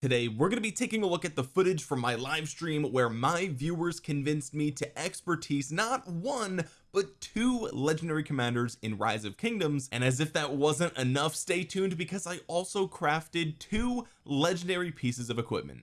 today we're going to be taking a look at the footage from my live stream where my viewers convinced me to expertise not one but two legendary commanders in rise of kingdoms. And as if that wasn't enough stay tuned because I also crafted two legendary pieces of equipment.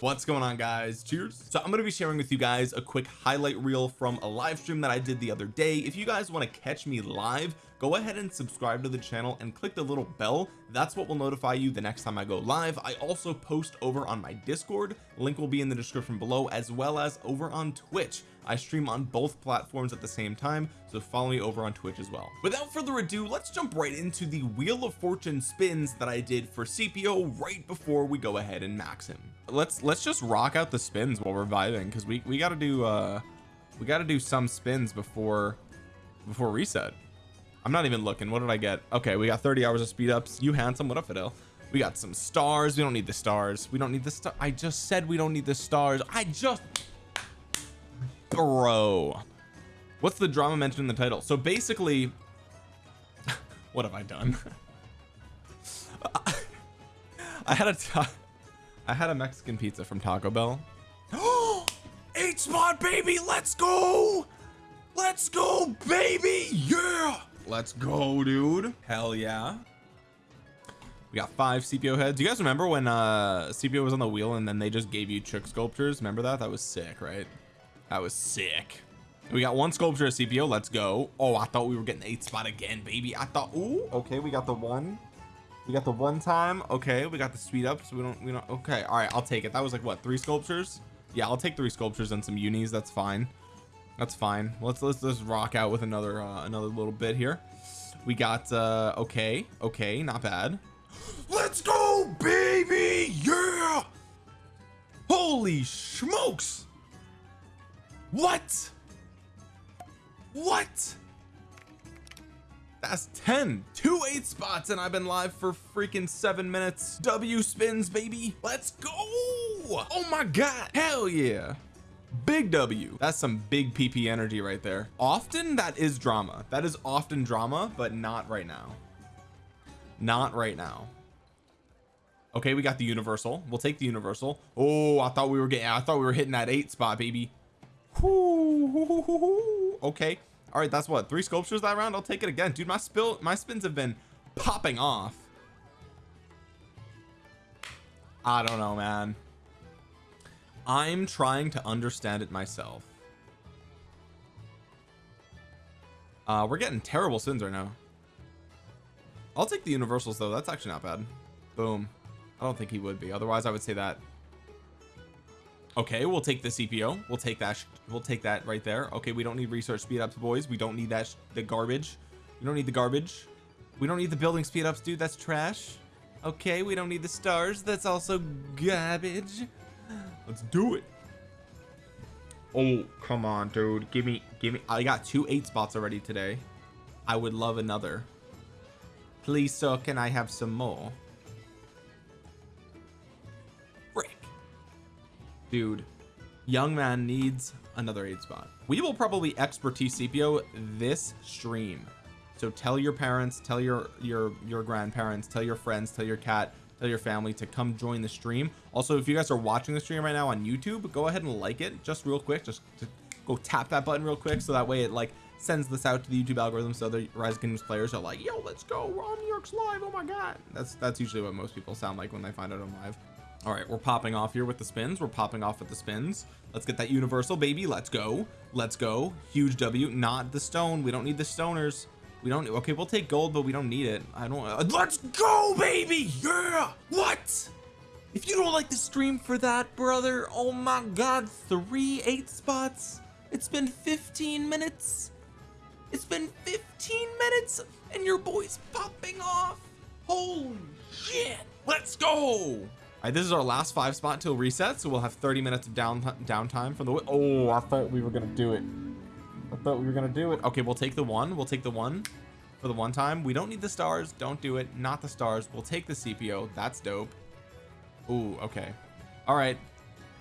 What's going on guys? Cheers. So I'm going to be sharing with you guys a quick highlight reel from a live stream that I did the other day. If you guys want to catch me live go ahead and subscribe to the channel and click the little bell. That's what will notify you the next time I go live. I also post over on my discord. Link will be in the description below as well as over on twitch. I stream on both platforms at the same time so follow me over on twitch as well. Without further ado let's jump right into the wheel of fortune spins that I did for CPO right before we go ahead and max him. Let's let's just rock out the spins while we're vibing because we we got to do uh we got to do some spins before before reset I'm not even looking. What did I get? Okay we got 30 hours of speed ups. You handsome what up Fidel? We got some stars. We don't need the stars. We don't need the star I just said we don't need the stars. I just bro what's the drama mentioned in the title? So basically what have I done? I had a I had a Mexican pizza from Taco Bell. Eight spot baby let's go! Let's go baby! Yeah let's go dude. Hell yeah. We got five CPO heads. You guys remember when uh CPO was on the wheel and then they just gave you chick sculptures? Remember that? That was sick right? That was sick. We got one sculpture of CPO let's go. Oh I thought we were getting eight spot again baby. I thought ooh. Okay we got the one. We got the one time. Okay we got the speed up so we don't we don't okay. All right I'll take it. That was like what three sculptures? Yeah I'll take three sculptures and some unis. That's fine that's fine. Let's let's just rock out with another uh, another little bit here. We got uh okay okay not bad. Let's go baby! Yeah! Holy smokes! What? What? That's 10 two eight spots and I've been live for freaking seven minutes. W spins baby. Let's go! Oh my god! Hell yeah big W. That's some big PP energy right there. Often that is drama. That is often drama but not right now. Not right now. Okay we got the universal. We'll take the universal. Oh I thought we were getting I thought we were hitting that eight spot baby. Okay. All right that's what three sculptures that round? I'll take it again. Dude my spill my spins have been popping off. I don't know man I'm trying to understand it myself. Uh we're getting terrible sins right now. I'll take the universals though. That's actually not bad. Boom. I don't think he would be. Otherwise I would say that. Okay we'll take the CPO we'll take that we'll take that right there. Okay we don't need research speed ups boys. We don't need that the garbage. We don't need the garbage. We don't need the building speed ups dude. That's trash. Okay we don't need the stars. That's also garbage let's do it. Oh come on dude. Give me give me I got two eight spots already today. I would love another. Please sir, can I have some more? Dude young man needs another eight spot. We will probably expertise CPO this stream. So tell your parents tell your your your grandparents tell your friends tell your cat tell your family to come join the stream. Also if you guys are watching the stream right now on YouTube go ahead and like it just real quick just go tap that button real quick so that way it like sends this out to the YouTube algorithm so the Rise Kingdoms players are like yo let's go Ron York's live oh my god. That's that's usually what most people sound like when they find out I'm live. All right we're popping off here with the spins. We're popping off with the spins. Let's get that universal baby. Let's go. Let's go. Huge W. Not the stone. We don't need the stoners we don't okay we'll take gold but we don't need it. I don't uh, let's go baby! Yeah! What? If you don't like the stream for that brother oh my god three eight spots? It's been 15 minutes. It's been 15 minutes and your boy's popping off. Holy shit! Let's go! All right this is our last five spot till reset so we'll have 30 minutes of down downtime from the oh I thought we were gonna do it I thought we were gonna do it. Okay we'll take the one. We'll take the one for the one time. We don't need the stars. Don't do it. Not the stars. We'll take the CPO that's dope. Ooh, okay. All right.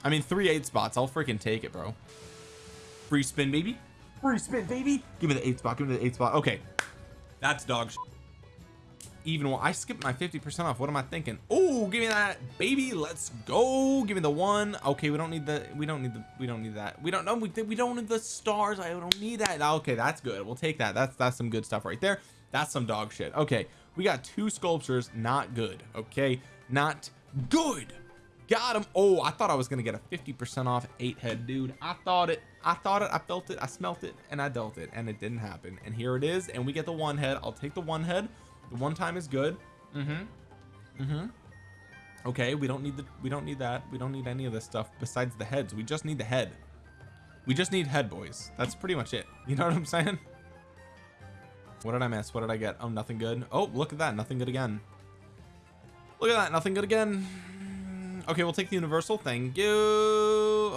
I mean three eight spots. I'll freaking take it bro. Free spin baby. Free spin baby. Give me the eight spot. Give me the eight spot. Okay. That's dog even I skipped my 50 percent off. What am I thinking? Oh give me that baby. Let's go. Give me the one. Okay we don't need the we don't need the we don't need that. We don't know we, we don't need the stars. I don't need that. Okay that's good. We'll take that. That's that's some good stuff right there. That's some dog shit. Okay we got two sculptures. Not good. Okay not good. Got him oh I thought I was gonna get a 50 percent off eight head dude. I thought it I thought it I felt it I smelt it and I dealt it and it didn't happen. And here it is and we get the one head I'll take the one head the one time is good. Mm-hmm. Mm-hmm. Okay we don't need the we don't need that. We don't need any of this stuff besides the heads. We just need the head. We just need head boys. That's pretty much it. You know what I'm saying? What did I miss? What did I get? Oh nothing good. Oh look at that. Nothing good again. Look at that. Nothing good again. Okay we'll take the universal. Thank you.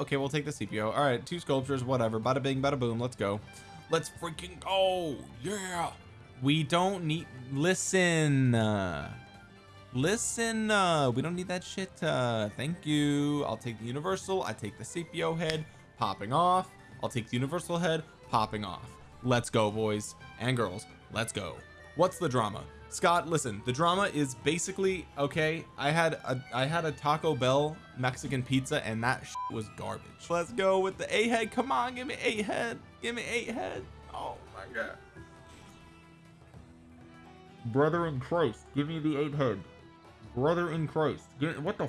Okay we'll take the CPO all right two sculptures whatever. Bada bing bada boom. Let's go. Let's freaking go. Yeah we don't need listen uh, listen uh, we don't need that shit uh, thank you. I'll take the universal I take the CPO head popping off. I'll take the universal head popping off. Let's go boys and girls let's go. What's the drama? Scott listen the drama is basically okay I had a I had a Taco Bell Mexican pizza and that was garbage. Let's go with the a head come on give me eight head give me eight head oh my god brother in Christ give me the eight head. Brother in Christ what the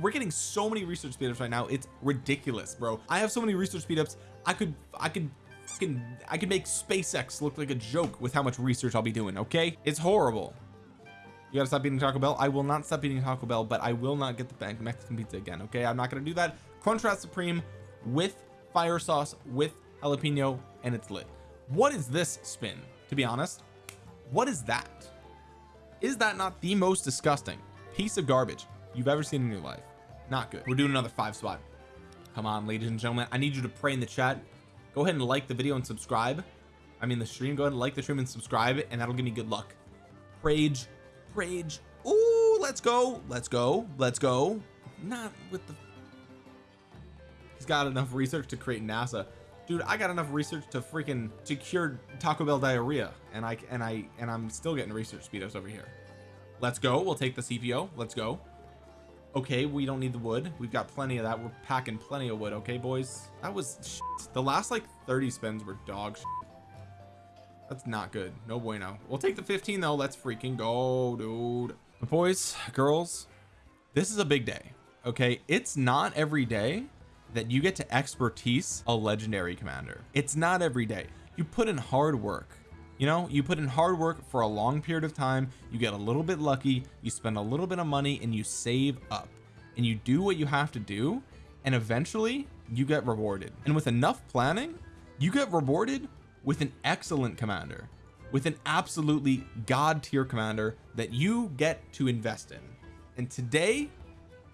we're getting so many research speedups right now it's ridiculous bro. I have so many research speedups I could I could fucking I could make SpaceX look like a joke with how much research I'll be doing okay? It's horrible. You gotta stop eating Taco Bell? I will not stop eating Taco Bell but I will not get the bank Mexican pizza again okay? I'm not gonna do that. Crunchwrap Supreme with fire sauce with jalapeno and it's lit. What is this spin to be honest what is that? Is that not the most disgusting piece of garbage you've ever seen in your life? Not good. We're doing another five spot. Come on ladies and gentlemen. I need you to pray in the chat. Go ahead and like the video and subscribe. I mean the stream. Go ahead and like the stream and subscribe and that'll give me good luck. Rage rage oh let's go let's go let's go. Not with the he's got enough research to create NASA dude I got enough research to freaking to cure Taco Bell diarrhea and I and I and I'm still getting research speedos over here. Let's go. We'll take the CPO let's go. Okay we don't need the wood. We've got plenty of that. We're packing plenty of wood. Okay boys. That was shit. the last like 30 spins were dog shit. that's not good. No bueno. We'll take the 15 though. Let's freaking go dude. Boys girls this is a big day. Okay it's not every day that you get to expertise a legendary commander. It's not every day. You put in hard work you know? You put in hard work for a long period of time you get a little bit lucky you spend a little bit of money and you save up. And you do what you have to do and eventually you get rewarded. And with enough planning you get rewarded with an excellent commander with an absolutely god tier commander that you get to invest in. And today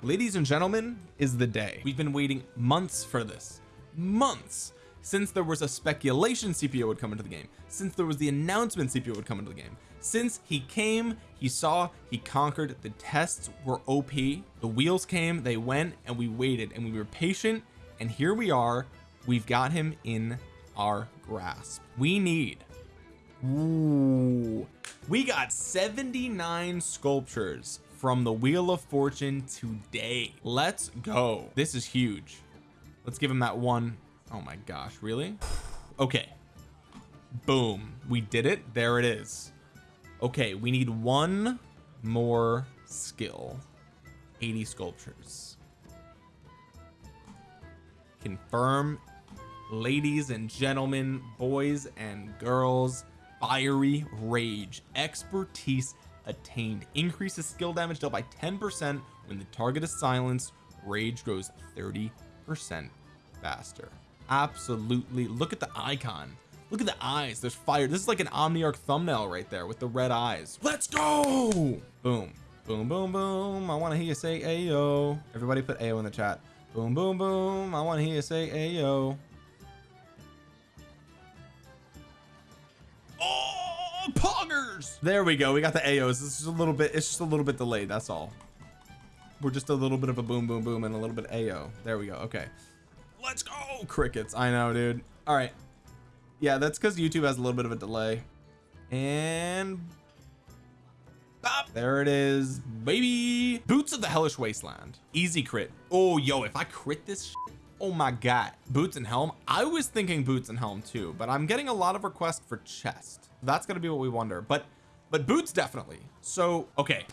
ladies and gentlemen is the day. We've been waiting months for this. Months since there was a speculation CPO would come into the game since there was the announcement CPO would come into the game. Since he came he saw he conquered the tests were OP the wheels came they went and we waited and we were patient and here we are. We've got him in our grasp. We need Ooh, we got 79 sculptures from the wheel of fortune today. Let's go. This is huge. Let's give him that one. Oh my gosh really? Okay. Boom. We did it. There it is. Okay we need one more skill. 80 sculptures. Confirm. Ladies and gentlemen boys and girls fiery rage expertise attained increases skill damage dealt by 10 percent when the target is silenced rage grows 30 percent faster. Absolutely. Look at the icon. Look at the eyes. There's fire. This is like an omniarch thumbnail right there with the red eyes. Let's go! Boom. Boom boom boom. I want to hear you say ayo. Everybody put ayo in the chat. Boom boom boom. I want to hear you say ayo. Oh there we go. We got the AOs this is a little bit it's just a little bit delayed that's all. We're just a little bit of a boom boom boom and a little bit AO there we go. Okay. Let's go! Crickets. I know dude. All right. Yeah that's because YouTube has a little bit of a delay. And there it is baby! Boots of the hellish wasteland. Easy crit. Oh yo if I crit this oh my god. Boots and helm? I was thinking boots and helm too but I'm getting a lot of requests for chest that's gonna be what we wonder but but boots definitely. So okay.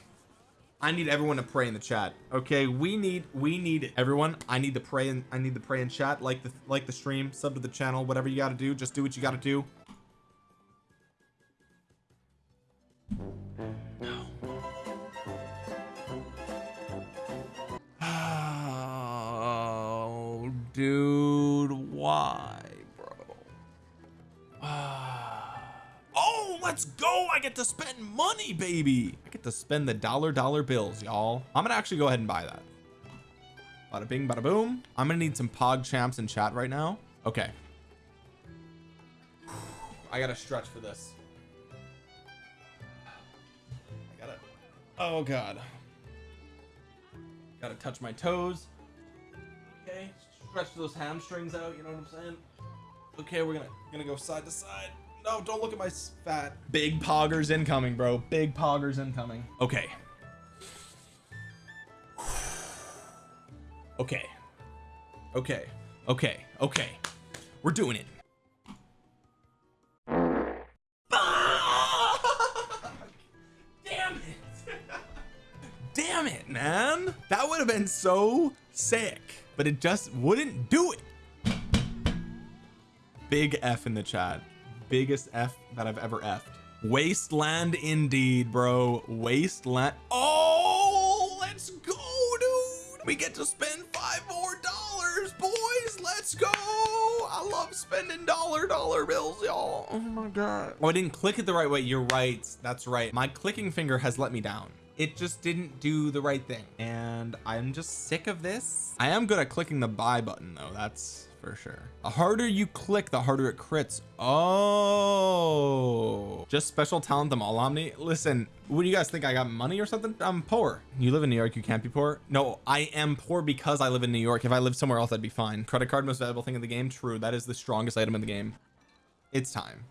I need everyone to pray in the chat. Okay we need we need everyone. I need to pray and I need to pray in chat like the like the stream sub to the channel whatever you got to do just do what you got to do. Oh, dude, why, let's go. I get to spend money, baby. I get to spend the dollar dollar bills, y'all. I'm gonna actually go ahead and buy that. Bada bing, bada boom. I'm gonna need some pog champs in chat right now. Okay. I gotta stretch for this. I gotta. Oh God. Gotta touch my toes. Okay, stretch those hamstrings out. You know what I'm saying? Okay, we're gonna gonna go side to side. No, don't look at my fat. Big poggers incoming, bro. Big poggers incoming. Okay. Okay. Okay. Okay. Okay. We're doing it. Damn it. Damn it, man. That would have been so sick, but it just wouldn't do it. Big F in the chat. Biggest F that I've ever effed. Wasteland indeed, bro. Wasteland. Oh, let's go, dude. We get to spend five more dollars, boys. Let's go. I love spending dollar dollar bills, y'all. Oh my God. Oh, I didn't click it the right way. You're right. That's right. My clicking finger has let me down it just didn't do the right thing and I'm just sick of this I am good at clicking the buy button though that's for sure. The harder you click the harder it crits. Oh. Just special talent them all omni. Listen what do you guys think? I got money or something? I'm poor. You live in New York you can't be poor? No I am poor because I live in New York. If I lived somewhere else I'd be fine. Credit card most valuable thing in the game? True that is the strongest item in the game. It's time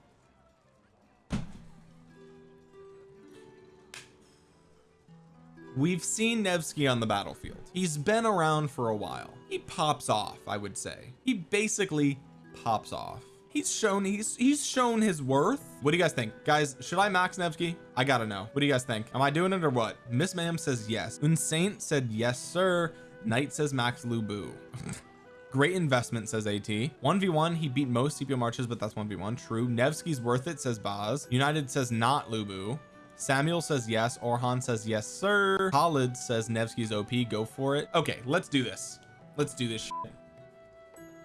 we've seen Nevsky on the battlefield. He's been around for a while. He pops off I would say. He basically pops off. He's shown he's he's shown his worth. What do you guys think? Guys should I max Nevsky? I gotta know. What do you guys think? Am I doing it or what? Miss Ma'am says yes. Unsaint said yes sir. Knight says max Lu Bu great investment says at 1v1 he beat most CPO marches but that's 1v1 true. Nevsky's worth it says Boz. United says not Lu Bu Samuel says yes. Orhan says yes sir. Khalid says Nevsky's OP go for it. Okay let's do this. Let's do this shit.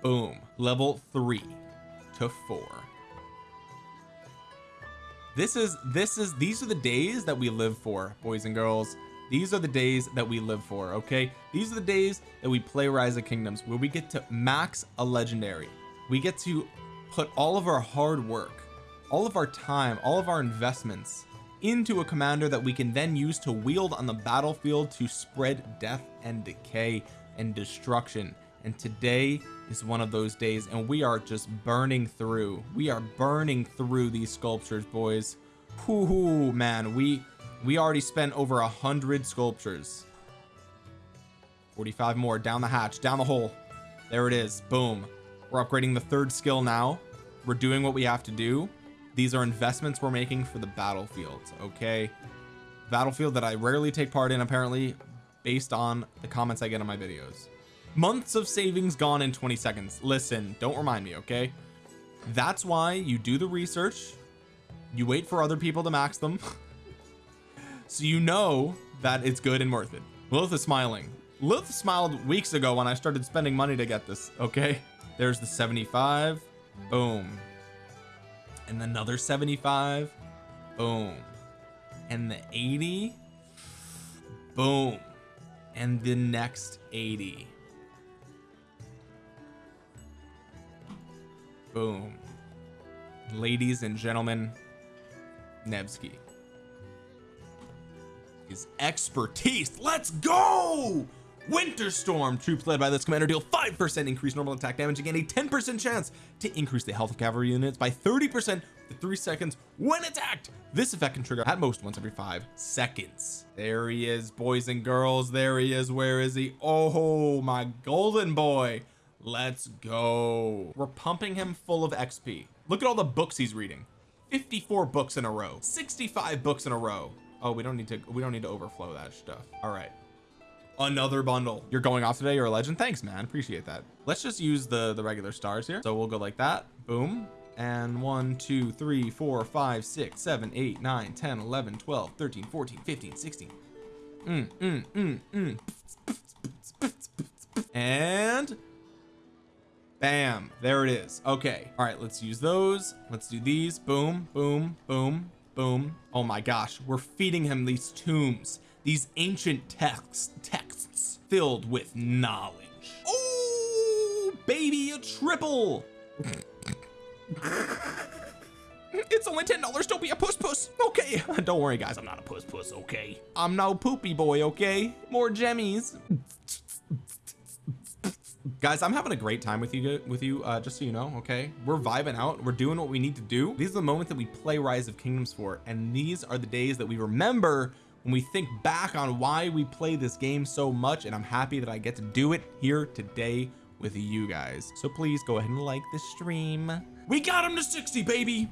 boom. Level three to four. This is this is these are the days that we live for boys and girls. These are the days that we live for okay? These are the days that we play rise of kingdoms where we get to max a legendary. We get to put all of our hard work all of our time all of our investments into a commander that we can then use to wield on the battlefield to spread death and decay and destruction. And today is one of those days and we are just burning through. We are burning through these sculptures boys. Ooh, man. We we already spent over a hundred sculptures. 45 more down the hatch down the hole. There it is boom. We're upgrading the third skill now. We're doing what we have to do these are investments we're making for the battlefield okay? Battlefield that I rarely take part in apparently based on the comments I get on my videos. Months of savings gone in 20 seconds. Listen don't remind me okay? That's why you do the research you wait for other people to max them so you know that it's good and worth it. Lilith is smiling. Lilith smiled weeks ago when I started spending money to get this okay? There's the 75 boom and another 75 boom. And the 80 boom. And the next 80 boom. Ladies and gentlemen Nevsky. His expertise. Let's go winter storm troops led by this commander deal 5% increased normal attack damage again a 10% chance to increase the health of cavalry units by 30% for three seconds when attacked. This effect can trigger at most once every five seconds. There he is boys and girls. There he is. Where is he? Oh my golden boy. Let's go. We're pumping him full of XP look at all the books he's reading. 54 books in a row. 65 books in a row. Oh we don't need to we don't need to overflow that stuff. All right another bundle. You're going off today you're a legend? Thanks man. Appreciate that. Let's just use the the regular stars here. So we'll go like that. Boom. And 1 2 3 4 5 6 7 8 9 10 11 12 13 14 15 16 mm, mm, mm, mm. and bam there it is. Okay. All right let's use those. Let's do these. Boom boom boom boom. Oh my gosh we're feeding him these tombs these ancient texts texts filled with knowledge. Oh baby a triple. It's only ten dollars. Don't be a puss puss okay. Don't worry guys. I'm not a puss puss okay? I'm no poopy boy okay? More jemmies. Guys I'm having a great time with you with you uh just so you know okay? We're vibing out. We're doing what we need to do. These are the moments that we play rise of kingdoms for and these are the days that we remember when we think back on why we play this game so much and I'm happy that I get to do it here today with you guys. So please go ahead and like the stream. We got him to 60 baby